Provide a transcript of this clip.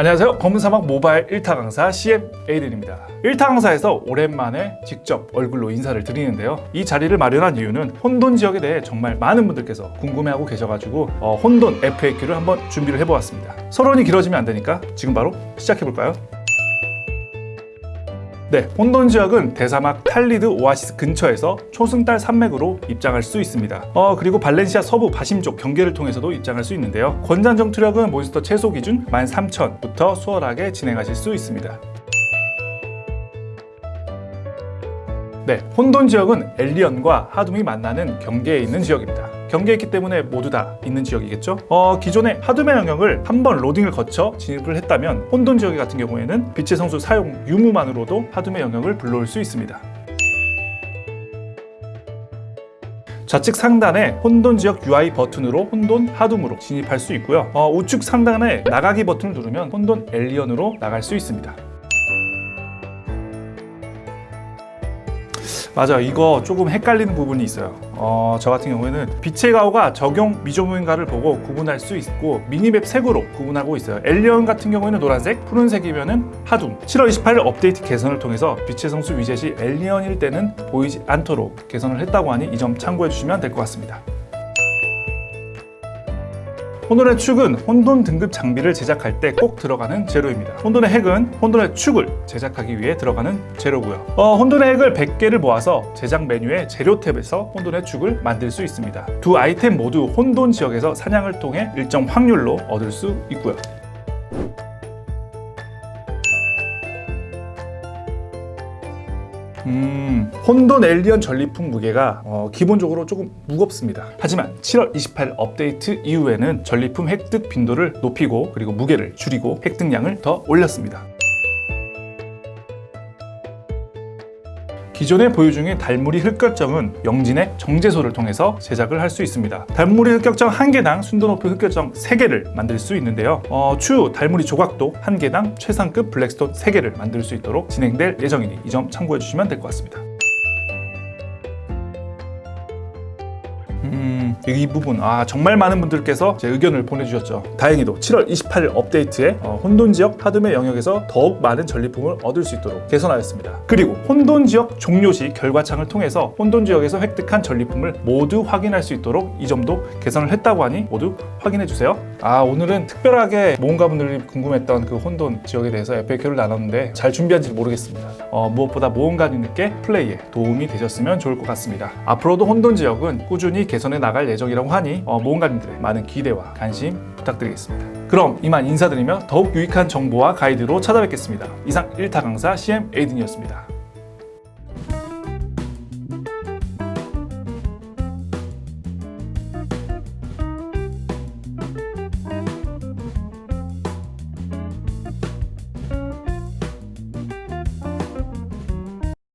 안녕하세요. 검은사막 모바일 1타 강사 CM 에이든입니다. 1타 강사에서 오랜만에 직접 얼굴로 인사를 드리는데요. 이 자리를 마련한 이유는 혼돈 지역에 대해 정말 많은 분들께서 궁금해하고 계셔가지고 어, 혼돈 FAQ를 한번 준비를 해보았습니다. 서론이 길어지면 안 되니까 지금 바로 시작해볼까요? 네, 혼돈 지역은 대사막 탈리드 오아시스 근처에서 초승달 산맥으로 입장할 수 있습니다. 어, 그리고 발렌시아 서부 바심 쪽 경계를 통해서도 입장할 수 있는데요. 권장 전투력은 몬스터 최소 기준 13,000부터 수월하게 진행하실 수 있습니다. 네, 혼돈 지역은 엘리언과 하둠이 만나는 경계에 있는 지역입니다. 경계에 있기 때문에 모두 다 있는 지역이겠죠? 어, 기존의 하둠의 영역을 한 번 로딩을 거쳐 진입을 했다면 혼돈 지역 같은 경우에는 빛의 성수 사용 유무만으로도 하둠의 영역을 불러올 수 있습니다. 좌측 상단에 혼돈 지역 UI 버튼으로 혼돈 하둠으로 진입할 수 있고요. 어, 우측 상단에 나가기 버튼을 누르면 혼돈 엘리언으로 나갈 수 있습니다. 맞아 이거 조금 헷갈리는 부분이 있어요 어, 저 같은 경우에는 빛의 가오가 적용 미조무인가를 보고 구분할 수 있고 미니맵 색으로 구분하고 있어요. 엘리언 같은 경우에는 노란색 푸른색이면 은 하둠. 7월 28일 업데이트 개선을 통해서 빛의 성수 위젯이 엘리언일 때는 보이지 않도록 개선을 했다고 하니 이 점 참고해 주시면 될 것 같습니다 혼돈의 축은 혼돈 등급 장비를 제작할 때 꼭 들어가는 재료입니다. 혼돈의 핵은 혼돈의 축을 제작하기 위해 들어가는 재료고요. 어, 혼돈의 핵을 100개를 모아서 제작 메뉴의 재료 탭에서 혼돈의 축을 만들 수 있습니다. 두 아이템 모두 혼돈 지역에서 사냥을 통해 일정 확률로 얻을 수 있고요. 음, 혼돈 엘리언 전리품 무게가 어, 기본적으로 조금 무겁습니다. 하지만 7월 28일 업데이트 이후에는 전리품 획득 빈도를 높이고 그리고 무게를 줄이고 획득량을 더 올렸습니다. 기존에 보유 중인 달무리 흑결정은 영진의 정제소를 통해서 제작을 할 수 있습니다. 달무리 흑결정 한 개당 순도 높은 흑결정 3개를 만들 수 있는데요. 어, 추후 달무리 조각도 한 개당 최상급 블랙스톤 3개를 만들 수 있도록 진행될 예정이니 이 점 참고해 주시면 될 것 같습니다. 음, 이 부분 아 정말 많은 분들께서 제 의견을 보내주셨죠. 다행히도 7월 28일 업데이트에 어, 혼돈 지역 하드의 영역에서 더욱 많은 전리품을 얻을 수 있도록 개선하였습니다. 그리고 혼돈 지역 종료 시 결과창을 통해서 혼돈 지역에서 획득한 전리품을 모두 확인할 수 있도록 이 점도 개선을 했다고 하니 모두 확인해 주세요. 아 오늘은 특별하게 모험가 분들이 궁금했던 그 혼돈 지역에 대해서 FAQ를 나눴는데 잘 준비한지 모르겠습니다. 어, 무엇보다 모험가님께 플레이에 도움이 되셨으면 좋을 것 같습니다. 앞으로도 혼돈 지역은 꾸준히 개선해 나갈 예정이라고 하니 어, 모험가님들의 많은 기대와 관심 부탁드리겠습니다. 그럼 이만 인사드리며 더욱 유익한 정보와 가이드로 찾아뵙겠습니다. 이상 1타 강사 CM 에이든이었습니다.